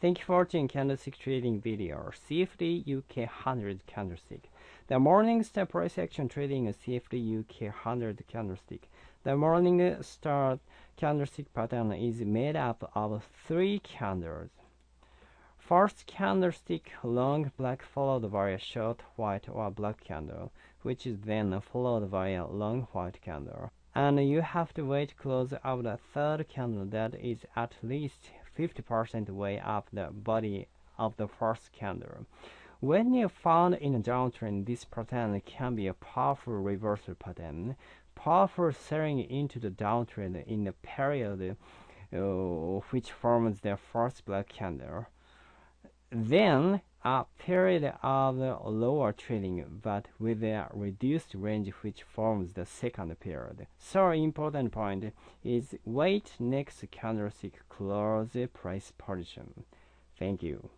Thank you for watching candlestick trading video. CFD UK 100 candlestick. The morning star price action trading CFD UK 100 candlestick. The morning star candlestick pattern is made up of three candles. First candlestick long black followed by a short white or black candle, which is then followed by a long white candle. And you have to wait close of the third candle that is at least 50% way up the body of the first candle. When you found in a downtrend, this pattern can be a powerful reversal pattern, powerful selling into the downtrend in the period uh, which forms the first black candle. Then a period of lower trading but with a reduced range which forms the second period. So important point is wait next candlestick close price position. Thank you.